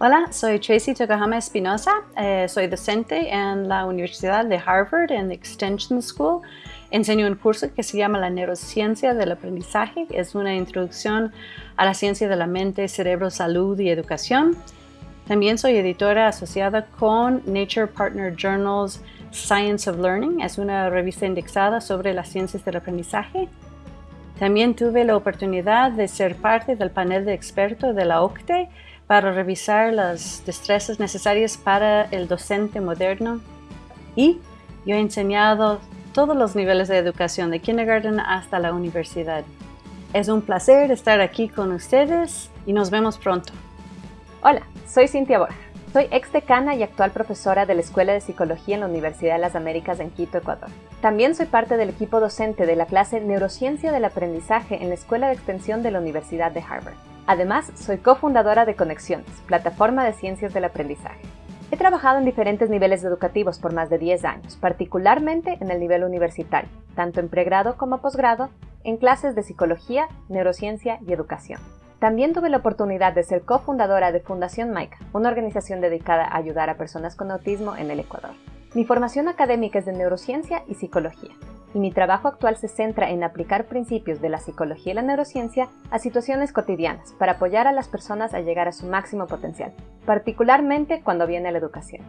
Hola, soy Tracy Tokuhama Espinosa. Eh, soy docente en la Universidad de Harvard en Extension School. Enseño un curso que se llama la neurociencia del aprendizaje. Es una introducción a la ciencia de la mente, cerebro, salud y educación. También soy editora asociada con Nature Partner Journals Science of Learning. Es una revista indexada sobre las ciencias del aprendizaje. También tuve la oportunidad de ser parte del panel de expertos de la OCTE para revisar las destrezas necesarias para el docente moderno y yo he enseñado todos los niveles de educación, de kindergarten hasta la universidad. Es un placer estar aquí con ustedes y nos vemos pronto. Hola, soy Cintia Borja. Soy ex decana y actual profesora de la Escuela de Psicología en la Universidad de las Américas en Quito, Ecuador. También soy parte del equipo docente de la clase Neurociencia del Aprendizaje en la Escuela de Extensión de la Universidad de Harvard. Además, soy cofundadora de Conexiones, plataforma de ciencias del aprendizaje. He trabajado en diferentes niveles educativos por más de 10 años, particularmente en el nivel universitario, tanto en pregrado como posgrado, en clases de psicología, neurociencia y educación. También tuve la oportunidad de ser cofundadora de Fundación Maica, una organización dedicada a ayudar a personas con autismo en el Ecuador. Mi formación académica es de neurociencia y psicología, y mi trabajo actual se centra en aplicar principios de la psicología y la neurociencia a situaciones cotidianas para apoyar a las personas a llegar a su máximo potencial, particularmente cuando viene la educación.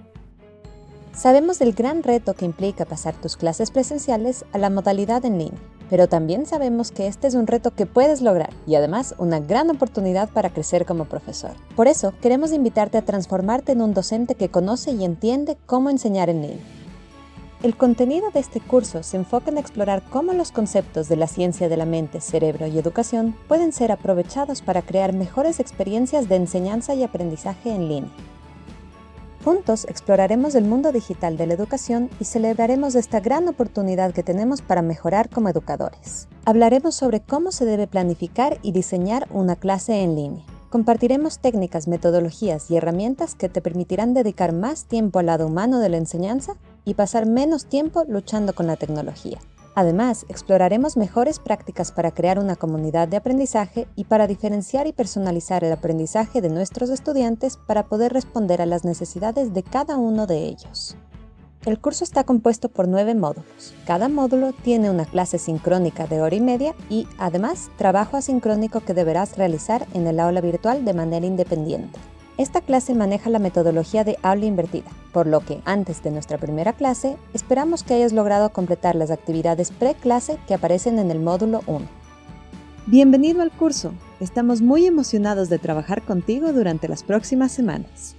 Sabemos del gran reto que implica pasar tus clases presenciales a la modalidad en línea, pero también sabemos que este es un reto que puedes lograr y además una gran oportunidad para crecer como profesor. Por eso, queremos invitarte a transformarte en un docente que conoce y entiende cómo enseñar en línea. El contenido de este curso se enfoca en explorar cómo los conceptos de la ciencia de la mente, cerebro y educación pueden ser aprovechados para crear mejores experiencias de enseñanza y aprendizaje en línea. Juntos exploraremos el mundo digital de la educación y celebraremos esta gran oportunidad que tenemos para mejorar como educadores. Hablaremos sobre cómo se debe planificar y diseñar una clase en línea. Compartiremos técnicas, metodologías y herramientas que te permitirán dedicar más tiempo al lado humano de la enseñanza y pasar menos tiempo luchando con la tecnología. Además, exploraremos mejores prácticas para crear una comunidad de aprendizaje y para diferenciar y personalizar el aprendizaje de nuestros estudiantes para poder responder a las necesidades de cada uno de ellos. El curso está compuesto por nueve módulos. Cada módulo tiene una clase sincrónica de hora y media y, además, trabajo asincrónico que deberás realizar en el aula virtual de manera independiente. Esta clase maneja la metodología de aula invertida, por lo que antes de nuestra primera clase, esperamos que hayas logrado completar las actividades pre-clase que aparecen en el módulo 1. Bienvenido al curso. Estamos muy emocionados de trabajar contigo durante las próximas semanas.